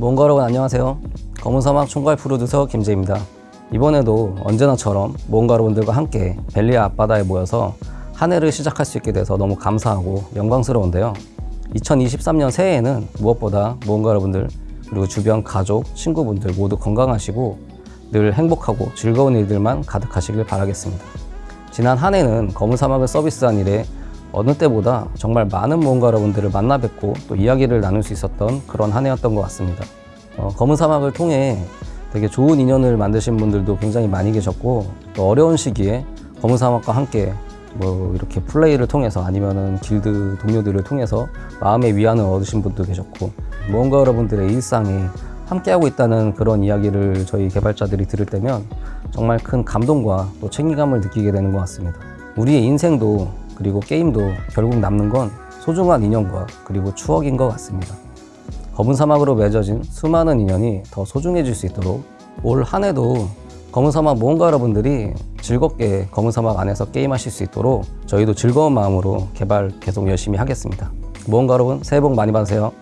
모험가 여러분 안녕하세요. 검은사막 총괄 프로듀서 김재입니다. 이번에도 언제나처럼 모험가 여러분들과 함께 벨리아 앞바다에 모여서 한 해를 시작할 수 있게 돼서 너무 감사하고 영광스러운데요. 2023년 새해에는 무엇보다 모험가 여러분들 그리고 주변 가족, 친구분들 모두 건강하시고 늘 행복하고 즐거운 일들만 가득하시길 바라겠습니다. 지난 한 해는 검은 사막을 서비스한 일에 어느 때보다 정말 많은 모험가 여러분들을 만나 뵙고 또 이야기를 나눌 수 있었던 그런 한 해였던 것 같습니다. 어, 검은 사막을 통해 되게 좋은 인연을 만드신 분들도 굉장히 많이 계셨고 또 어려운 시기에 검은 사막과 함께 뭐 이렇게 플레이를 통해서 아니면은 길드 동료들을 통해서 마음의 위안을 얻으신 분도 계셨고 모험가 여러분들의 일상에 함께하고 있다는 그런 이야기를 저희 개발자들이 들을 때면 정말 큰 감동과 또 책임감을 느끼게 되는 것 같습니다. 우리의 인생도 그리고 게임도 결국 남는 건 소중한 인연과 그리고 추억인 것 같습니다. 검은 사막으로 맺어진 수많은 인연이 더 소중해질 수 있도록 올 한 해도 검은 사막 모험가 여러분들이 즐겁게 검은 사막 안에서 게임하실 수 있도록 저희도 즐거운 마음으로 개발 계속 열심히 하겠습니다. 모험가 여러분 새해 복 많이 받으세요.